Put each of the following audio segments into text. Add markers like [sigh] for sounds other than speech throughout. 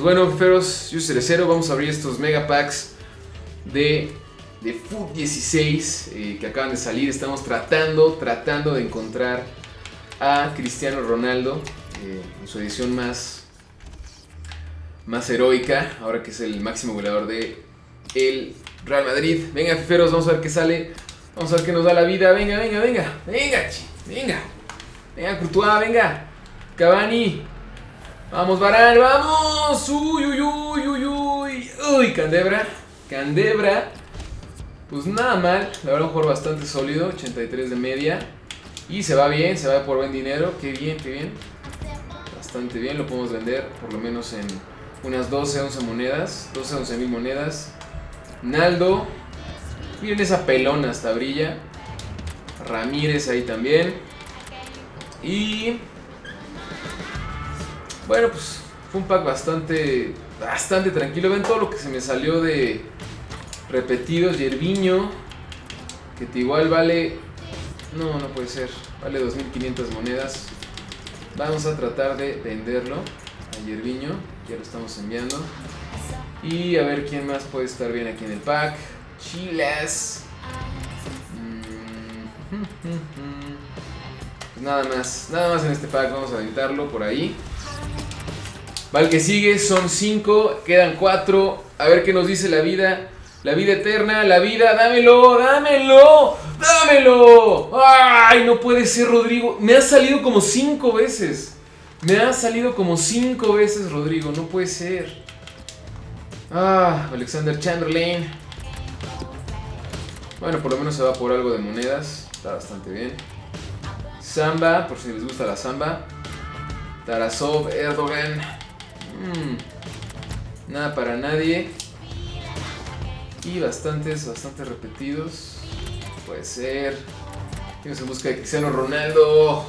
Pues bueno, feros, yo Cerecero, vamos a abrir estos mega packs de, de Foot 16 eh, que acaban de salir. Estamos tratando, tratando de encontrar a Cristiano Ronaldo eh, en su edición más, más heroica, ahora que es el máximo goleador de el Real Madrid. Venga, feros, vamos a ver qué sale. Vamos a ver qué nos da la vida. Venga, venga, venga. Venga, chi, venga. Venga, Courtois, venga. Cavani. Vamos, Varane, vamos. Uy, uy, uy, uy, uy. Uy, Candebra. Candebra. Pues nada mal. La verdad, un jugador bastante sólido. 83 de media. Y se va bien, se va por buen dinero. Qué bien, qué bien. Bastante bien. Lo podemos vender por lo menos en unas 12, 11 monedas. 12, 11 mil monedas. Naldo. Miren esa pelona, hasta brilla. Ramírez ahí también. Y bueno, pues fue un pack bastante, bastante tranquilo. Ven todo lo que se me salió de repetidos. Yerviño, que igual vale... No, no puede ser. Vale 2.500 monedas. Vamos a tratar de venderlo a Yerviño. Ya lo estamos enviando. Y a ver quién más puede estar bien aquí en el pack. Chilas. Mm, [laughs] pues nada más, nada más en este pack. Vamos a aventarlo por ahí. Vale, que sigue, son 5, quedan 4. A ver qué nos dice la vida. La vida eterna, la vida, dámelo, dámelo, dámelo. Ay, no puede ser, Rodrigo. Me ha salido como 5 veces. Me ha salido como 5 veces, Rodrigo. No puede ser. Ah, Alexander Chamberlain. Bueno, por lo menos se va por algo de monedas. Está bastante bien. Samba, por si les gusta la samba. Tarasov, Erdogan. Mm, nada para nadie. Y bastantes, bastantes repetidos. Puede ser. Vamos en busca de Cristiano Ronaldo.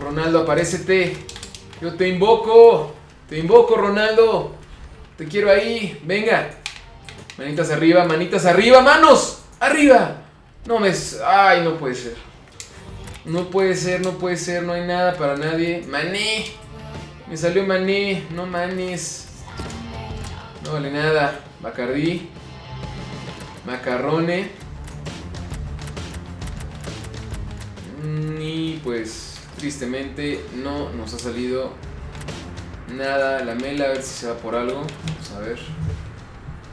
Ronaldo, aparécete. Yo te invoco. Te invoco, Ronaldo. Te quiero ahí. Venga. Manitas arriba, manitas arriba, manos. Arriba. No me... Ay, no puede ser. No puede ser, no puede ser. No hay nada para nadie. Mané. Me salió Mané, no manes. No vale nada. Bacardí. Macarrone. Mm, y pues, tristemente, no nos ha salido nada. La mela, a ver si se va por algo. Vamos a ver.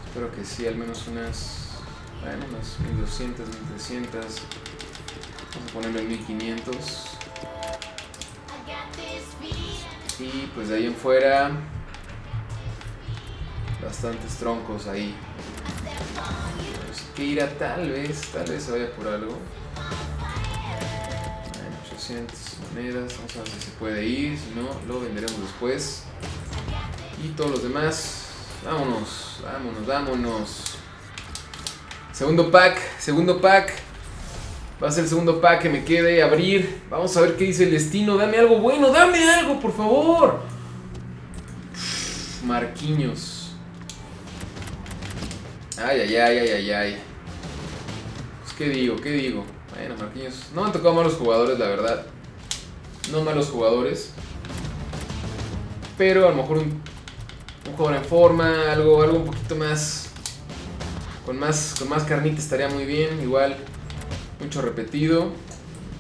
Espero que sí, al menos unas. Bueno, unas 1200, 1300. Vamos a ponerlo en 1500. Y pues de ahí en fuera, bastantes troncos ahí. Pues que irá tal vez, tal vez se vaya por algo. 800 monedas, vamos a ver si se puede ir, si no, lo venderemos después. Y todos los demás, vámonos, vámonos, vámonos. Segundo pack, segundo pack. Va a ser el segundo pack que me quede abrir. Vamos a ver qué dice el destino. Dame algo bueno, dame algo, por favor. Marquiños. Ay, ay, ay, ay, ay, ay. Pues, ¿qué digo? ¿Qué digo? Bueno, Marquinhos. No me han tocado malos jugadores, la verdad. No malos jugadores. Pero a lo mejor un, un jugador en forma, algo, algo un poquito más. Con más, con más carnita estaría muy bien. Igual mucho repetido.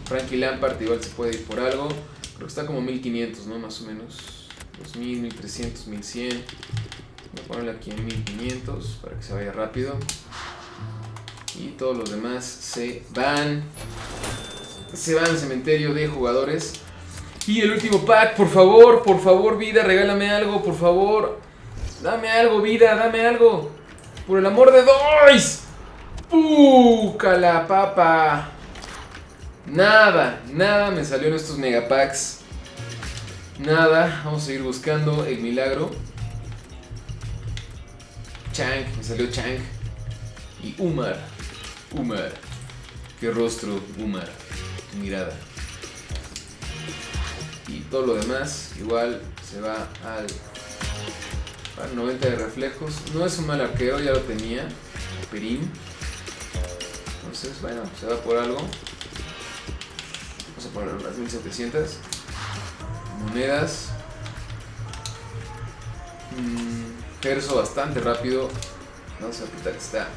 Frankie Lampard igual se puede ir por algo. Creo que está como 1500, ¿no? Más o menos. 2000, 1300, 1100. Voy a ponerle aquí en 1500 para que se vaya rápido. Y todos los demás se van. Se van al cementerio de jugadores. Y el último pack, por favor, por favor, vida, regálame algo, por favor. Dame algo, vida, dame algo. Por el amor de Dios. ¡Uh! la papa! Nada, nada me salió en estos megapacks. Nada, vamos a seguir buscando el milagro. Chang, me salió Chang. Y Umar. Umar. Qué rostro, Umar. Tu mirada. Y todo lo demás, igual se va al, al 90 de reflejos. No es un mal arquero, ya lo tenía. Perín. Entonces, bueno, se va por algo. Vamos a poner unas 1700. Monedas. Mm, perso bastante rápido. Vamos a apretar esta.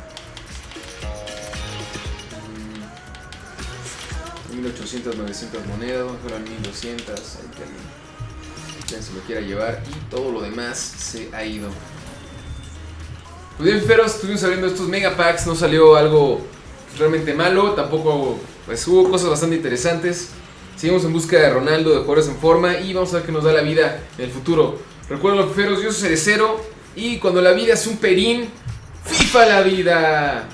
Mm, 1800, 900 monedas. Vamos a a 1200. Ahí que alguien, alguien se lo quiera llevar. Y todo lo demás se ha ido. Pues bien, Feros, estuvimos abriendo estos mega packs. No salió algo realmente malo. Tampoco, pues hubo cosas bastante interesantes. Seguimos en busca de Ronaldo, de jugadores en forma. Y vamos a ver qué nos da la vida en el futuro. Recuerden los Feros, yo soy Cerecero. Y cuando la vida es un perín, FIFA la vida.